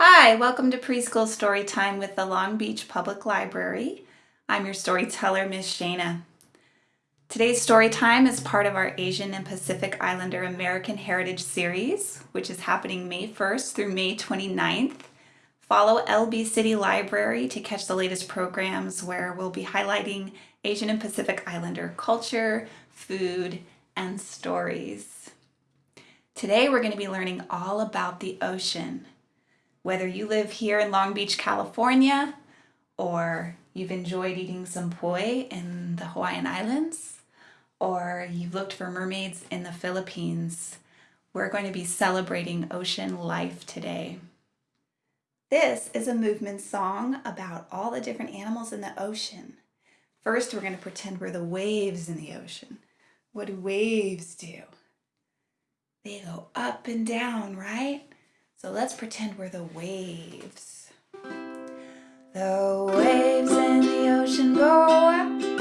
Hi, welcome to Preschool Story Time with the Long Beach Public Library. I'm your storyteller, Miss Shana. Today's story time is part of our Asian and Pacific Islander American Heritage Series, which is happening May 1st through May 29th. Follow LB City Library to catch the latest programs where we'll be highlighting Asian and Pacific Islander culture, food, and stories. Today we're going to be learning all about the ocean. Whether you live here in Long Beach, California, or you've enjoyed eating some poi in the Hawaiian Islands, or you've looked for mermaids in the Philippines, we're going to be celebrating ocean life today. This is a movement song about all the different animals in the ocean. First, we're going to pretend we're the waves in the ocean. What do waves do? They go up and down, right? So let's pretend we're the waves. The waves in the ocean go up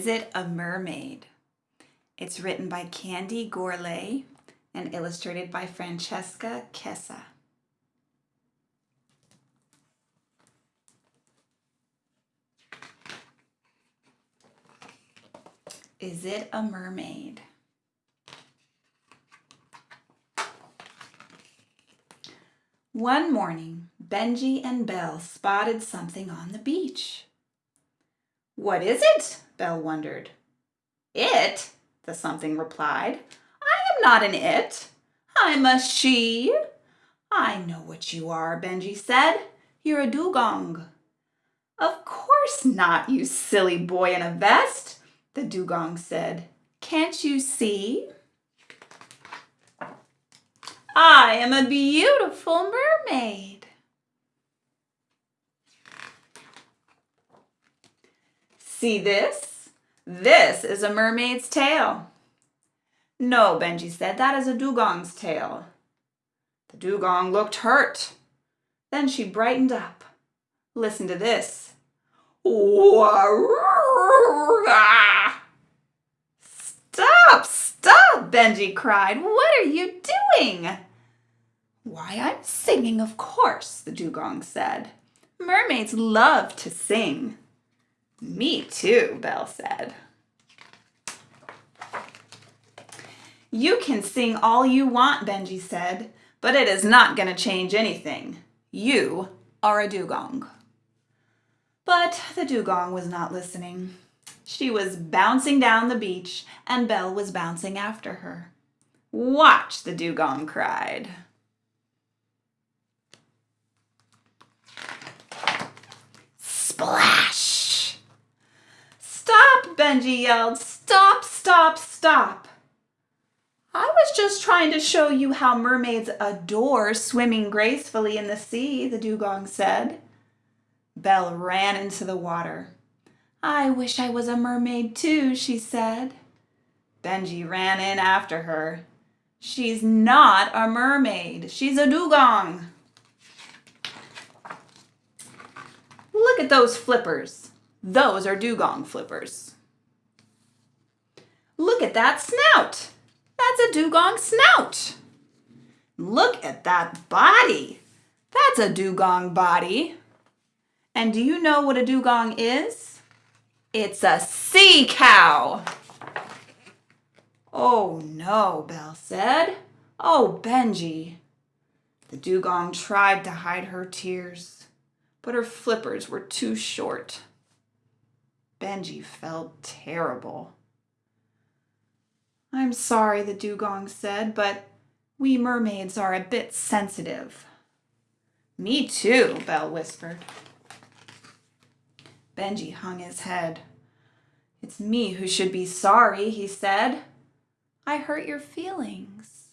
Is It a Mermaid? It's written by Candy Gourlay and illustrated by Francesca Chessa. Is it a mermaid? One morning, Benji and Belle spotted something on the beach. What is it? Belle wondered. It? The something replied. I am not an it. I'm a she. I know what you are, Benji said. You're a dugong. Of course not, you silly boy in a vest, the dugong said. Can't you see? I am a beautiful mermaid. See this? This is a mermaid's tail. No, Benji said, that is a dugong's tail. The dugong looked hurt. Then she brightened up. Listen to this. Stop, stop, Benji cried. What are you doing? Why, I'm singing, of course, the dugong said. Mermaids love to sing. Me too, Belle said. You can sing all you want, Benji said, but it is not going to change anything. You are a dugong. But the dugong was not listening. She was bouncing down the beach and Belle was bouncing after her. Watch, the dugong cried. Splash! Stop, Benji yelled. Stop, stop, stop. I was just trying to show you how mermaids adore swimming gracefully in the sea, the dugong said. Belle ran into the water. I wish I was a mermaid too, she said. Benji ran in after her. She's not a mermaid. She's a dugong. Look at those flippers. Those are dugong flippers. Look at that snout. That's a dugong snout. Look at that body. That's a dugong body. And do you know what a dugong is? It's a sea cow. Oh no, Belle said. Oh, Benji. The dugong tried to hide her tears, but her flippers were too short. Benji felt terrible. I'm sorry, the dugong said, but we mermaids are a bit sensitive. Me too, Belle whispered. Benji hung his head. It's me who should be sorry, he said. I hurt your feelings.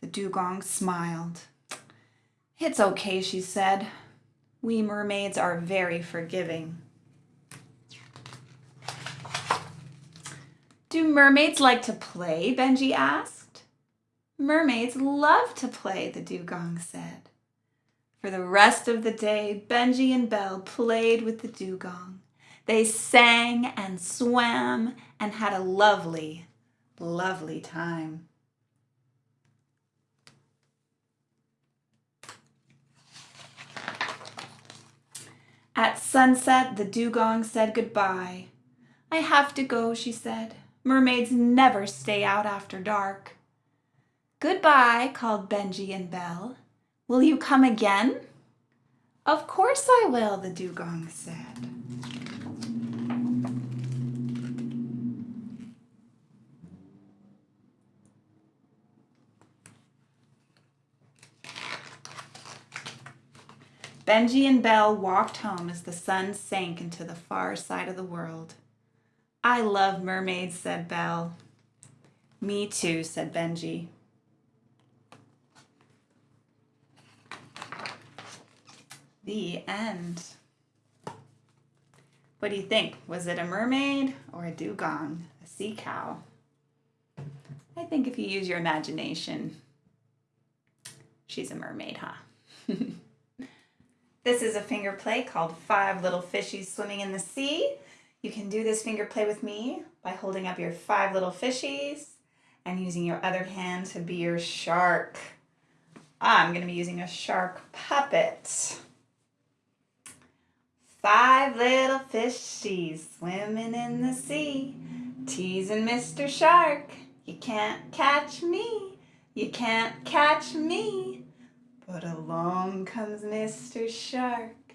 The dugong smiled. It's okay, she said. We mermaids are very forgiving. Do mermaids like to play? Benji asked. Mermaids love to play, the dugong said. For the rest of the day, Benji and Belle played with the dugong. They sang and swam and had a lovely, lovely time. At sunset, the dugong said goodbye. I have to go, she said. Mermaids never stay out after dark. Goodbye, called Benji and Belle. Will you come again? Of course I will, the dugong said. Benji and Belle walked home as the sun sank into the far side of the world. I love mermaids, said Belle. Me too, said Benji. The end. What do you think? Was it a mermaid or a dugong, a sea cow? I think if you use your imagination, she's a mermaid, huh? this is a finger play called Five Little Fishies Swimming in the Sea. You can do this finger play with me by holding up your five little fishies and using your other hand to be your shark. I'm going to be using a shark puppet. Five little fishies swimming in the sea, teasing Mr. Shark. You can't catch me, you can't catch me. But along comes Mr. Shark,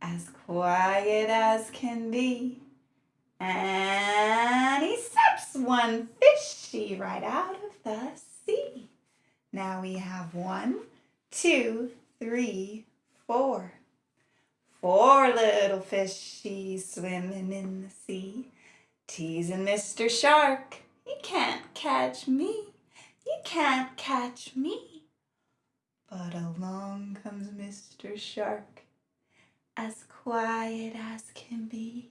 as quiet as can be. And he steps one fishy right out of the sea. Now we have one, two, three, four. Four little fishies swimming in the sea, teasing Mr. Shark. You can't catch me, you can't catch me. But along comes Mr. Shark, as quiet as can be.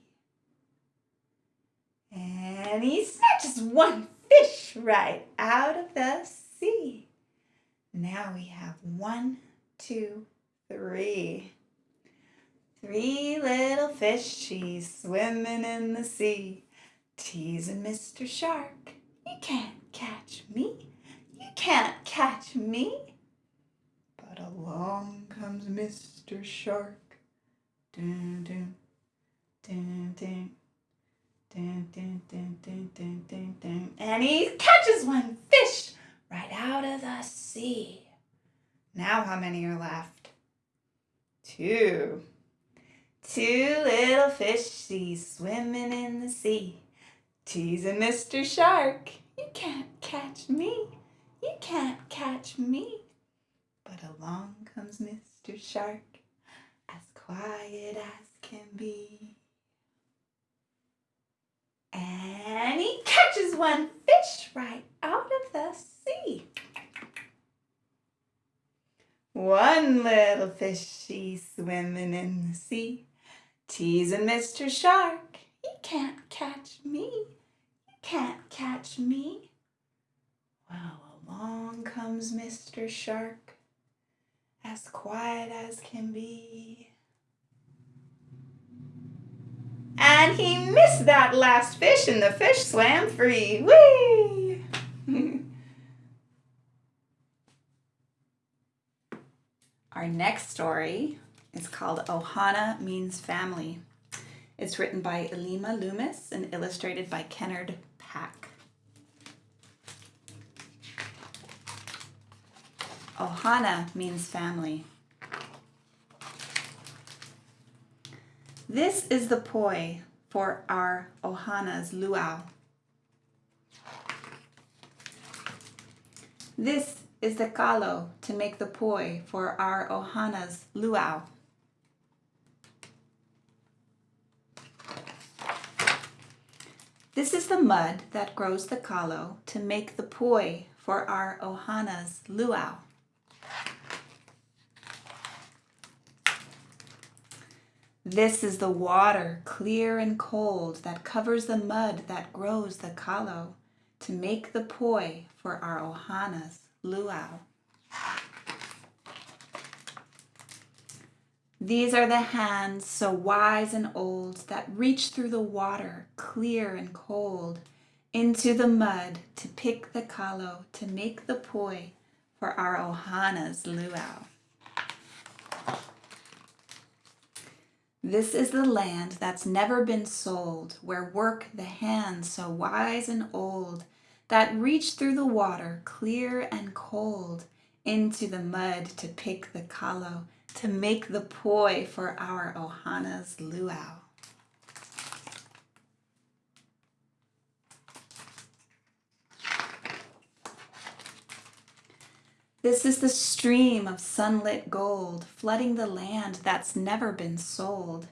And he snatches one fish right out of the sea. Now we have one, two, three. Three little fishies swimming in the sea, teasing Mr. Shark. You can't catch me, you can't catch me. But along comes Mr. Shark. Dun, dun, dun, dun. Dun, dun, dun, dun, dun, dun, dun. And he catches one fish right out of the sea. Now how many are left? Two. Two little fishies swimming in the sea, teasing Mr. Shark. You can't catch me, you can't catch me. But along comes Mr. Shark, as quiet as can be. And he catches one fish right out of the sea. One little fishy swimming in the sea, Teasing Mr. Shark. He can't catch me. He can't catch me. Well, along comes Mr. Shark, as quiet as can be. And he missed that last fish and the fish swam free. Whee! Our next story is called Ohana Means Family. It's written by Ilima Loomis and illustrated by Kenard Pak. Ohana means family. This is the poi for our Ohana's luau. This is the kalo to make the poi for our Ohana's luau. This is the mud that grows the kalo to make the poi for our Ohana's luau. This is the water, clear and cold, that covers the mud that grows the kalo to make the poi for our ohana's luau. These are the hands so wise and old that reach through the water, clear and cold, into the mud to pick the kalo to make the poi for our ohana's luau. This is the land that's never been sold, where work the hands so wise and old that reach through the water clear and cold into the mud to pick the kalo, to make the poi for our ohana's luau. This is the stream of sunlit gold, flooding the land that's never been sold,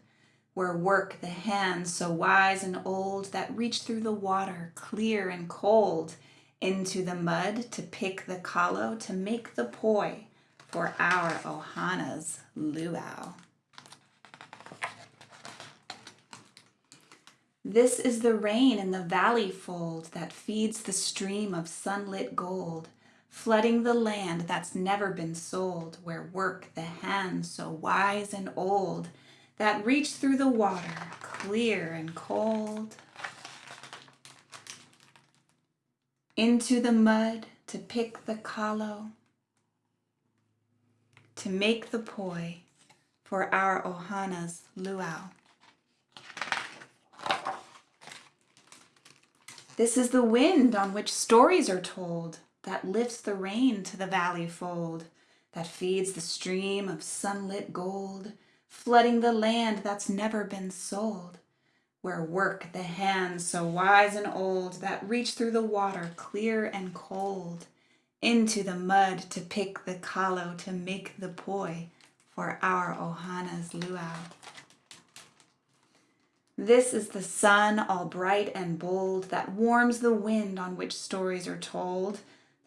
where work the hands so wise and old that reach through the water, clear and cold, into the mud to pick the kalo to make the poi for our ohana's luau. This is the rain in the valley fold that feeds the stream of sunlit gold, flooding the land that's never been sold, where work the hands so wise and old that reach through the water, clear and cold, into the mud to pick the kalo, to make the poi for our ohana's luau. This is the wind on which stories are told that lifts the rain to the valley fold, that feeds the stream of sunlit gold, flooding the land that's never been sold, where work the hands so wise and old that reach through the water clear and cold, into the mud to pick the kalo to make the poi for our ohana's luau. This is the sun all bright and bold that warms the wind on which stories are told,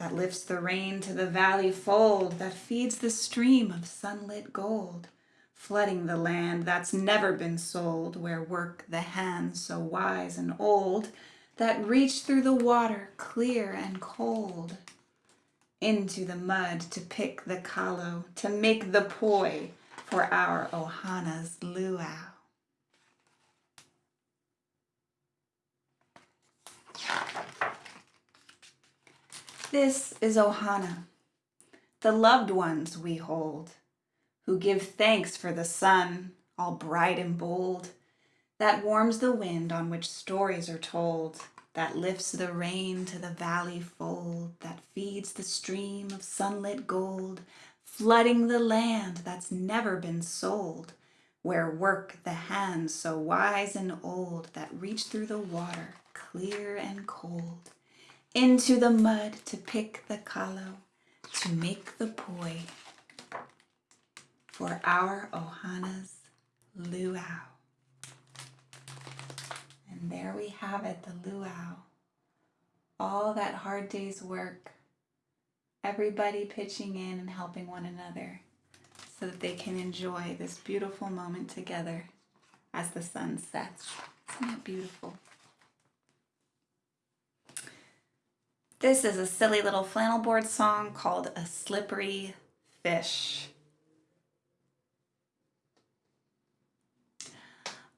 that lifts the rain to the valley fold, that feeds the stream of sunlit gold, flooding the land that's never been sold, where work the hands so wise and old, that reach through the water clear and cold, into the mud to pick the kalo, to make the poi for our ohana's luau. This is Ohana, the loved ones we hold, who give thanks for the sun, all bright and bold, that warms the wind on which stories are told, that lifts the rain to the valley fold, that feeds the stream of sunlit gold, flooding the land that's never been sold, where work the hands so wise and old that reach through the water, clear and cold into the mud to pick the kalo, to make the poi for our ohana's luau. And there we have it, the luau. All that hard day's work, everybody pitching in and helping one another so that they can enjoy this beautiful moment together. as the sun sets. Isn't that beautiful? This is a silly little flannel board song called A Slippery Fish.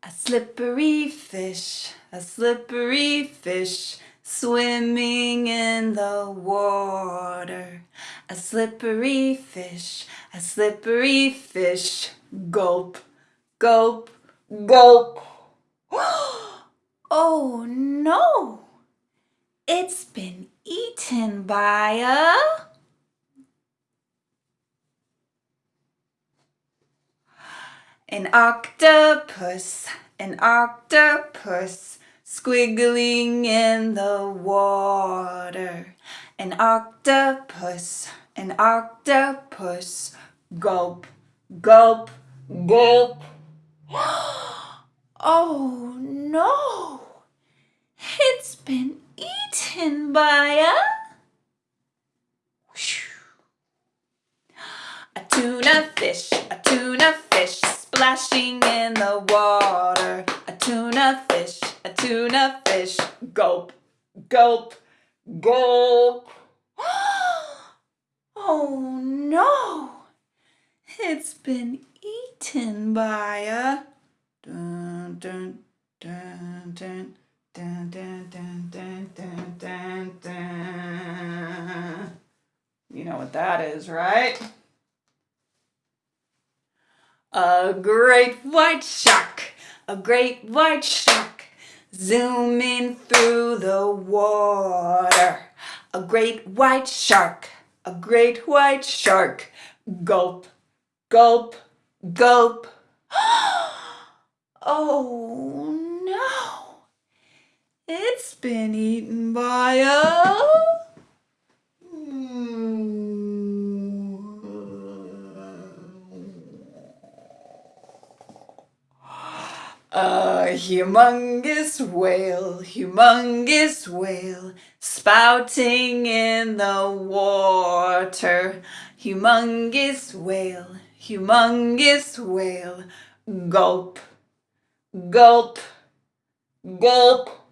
A slippery fish, a slippery fish, swimming in the water. A slippery fish, a slippery fish, gulp, gulp, gulp. oh no! It's been eaten by a... An octopus, an octopus, squiggling in the water. An octopus, an octopus, gulp, gulp, gulp. oh no! It's been eaten by a... A tuna fish, a tuna fish, splashing in the water. A tuna fish, a tuna fish, gulp, gulp, gulp. oh no! It's been eaten by a... Dun, dun, dun, dun. Dun, dun, dun, dun, dun, dun, dun. You know what that is, right? A great white shark, a great white shark, zooming through the water. A great white shark, a great white shark, gulp, gulp, gulp. oh no! It's been eaten by a... A humongous whale, humongous whale, spouting in the water. Humongous whale, humongous whale, gulp, gulp, gulp.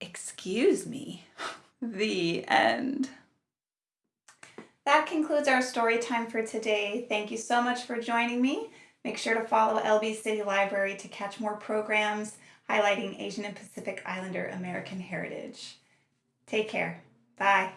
Excuse me. The end. That concludes our story time for today. Thank you so much for joining me. Make sure to follow LB City Library to catch more programs highlighting Asian and Pacific Islander American heritage. Take care. Bye.